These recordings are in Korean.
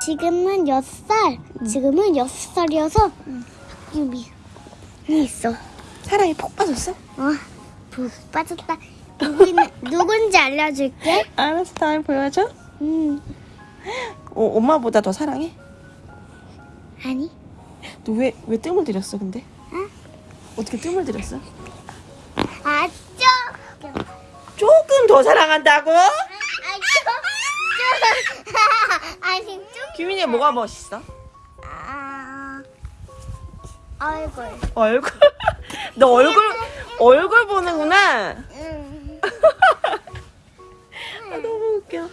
지금은 여섯 살. 지금은 여섯 살이어서 학교비 있어. 사랑이 폭 빠졌어? 어, 부 빠졌다. 누구 누군지 알려줄게. 알았어 다음에 보여줘 음, 어, 엄마보다 더 사랑해? 아니. 너 왜 왜 뜸을 들였어 근데? 응? 어떻게 뜸을 들였어? 아, 좀. 조금 더 사랑한다고? 아, 좀. 좀. 아니, 좀. 규민이 뭐가 멋있어? 아, 얼굴. 얼굴 너 얼굴 얼굴 보는구나 음. 아, 너무 웃겨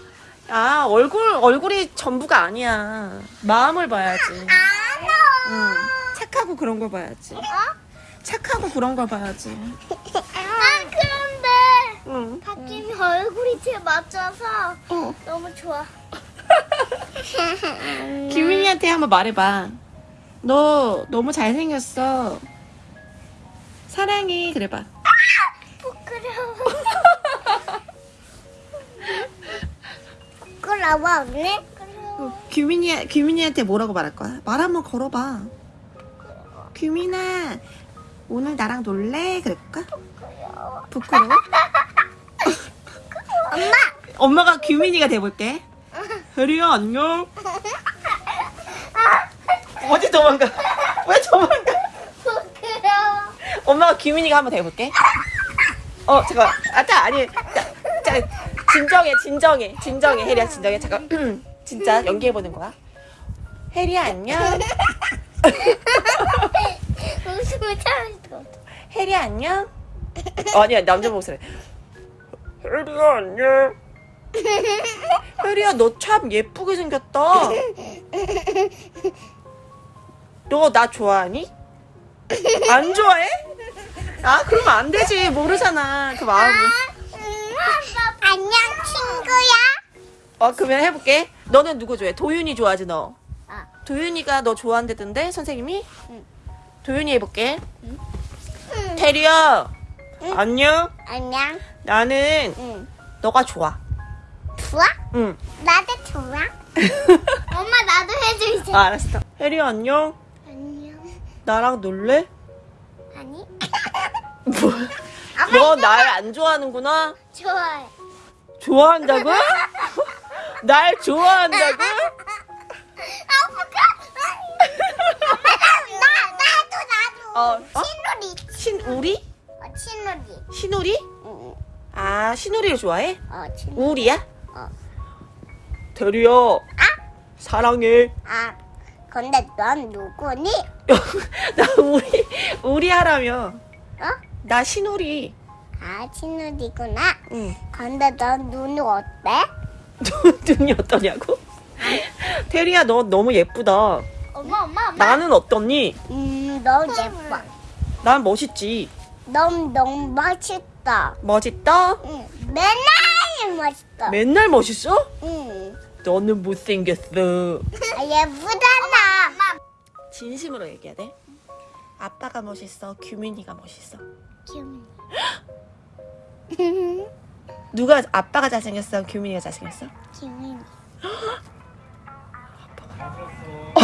아 얼굴 얼굴이 전부가 아니야 마음을 봐야지 아, 응. 착하고 그런 걸 봐야지 어? 착하고 그런 걸 봐야지 아, 그런데. 응. 박진이 얼굴이 제일 맞춰서 어. 너무 좋아. 규민이한테 한번 말해봐 너 너무 잘생겼어 사랑해 그래봐 부끄러워. 부끄러워, 언니? 부끄러워. 어, 규민이 규민이한테 뭐라고 말할 거야? 말 한번 걸어봐. 규민아, 오늘 나랑 놀래? 그럴까? 부끄러워? 엄마! 엄마가 규민이가 돼볼게. 혜리야 안녕. 어디 도망가? 왜 도망가? 부끄러워. 엄마가 규민이가 한번 돼볼게. 어 잠깐. 아자 아니. 자, 자 진정해 진정해 진정해 혜리야 진정해 잠깐. 진짜 연기해보는 거야. 혜리야 안녕. 웃음을 참을 수가 없어. 혜리 안녕? 어, 아니야 남자 목소리 혜리야 안녕 혜리야 너 참 예쁘게 생겼다 너 나 좋아하니? 안 좋아해? 아 그러면 안 되지 모르잖아 그 마음을 안녕, 친구야. 어 그러면 해볼게 너는 누구 좋아해? 도윤이 좋아하지 너 아. 도윤이가 너 좋아한다던데 선생님이? 응. 도윤이 해볼게 테리야 안녕 안녕. 나는 응. 너가 좋아 좋아? 응 나도 좋아. 엄마, 나도 해주세요. 아, 알았어. 혜리 안녕. 안녕. 나랑 놀래? 아니? 뭐? 너날안 좋아하는구나? 좋아해. 좋아한다고? 날 좋아한다고? 아. 나, 나도, 나도. 어, 어? 친누리. 신우리? 어, 친누리. 신우리? 응. 아, 신우리를 좋아해? 어, 친누리. 우리야? 어. 대리야. 사랑해. 아, 근데 넌 누구니? 나 우리, 우리 하라며. 어? 나 신우리. 아, 친누리구나. 응. 근데 넌 눈이 어때? 눈이 어떠냐고? 대리야, 너 너무 예쁘다. 엄마, 엄마, 엄마. 나는 어떻니? 음, 너무 예뻐. 난 멋있지. 너무, 너무 멋있다. 멋있다? 응. 맨날 멋있다. 맨날 멋있어? 응. 너는 못생겼어. 아, 예쁘잖아. 진심으로 얘기해야 돼. 아빠가 멋있어. 규민이가 멋있어. 기훈이. 누가 아빠가 잘생겼어? 규민이가 잘생겼어? 기훈이. 어,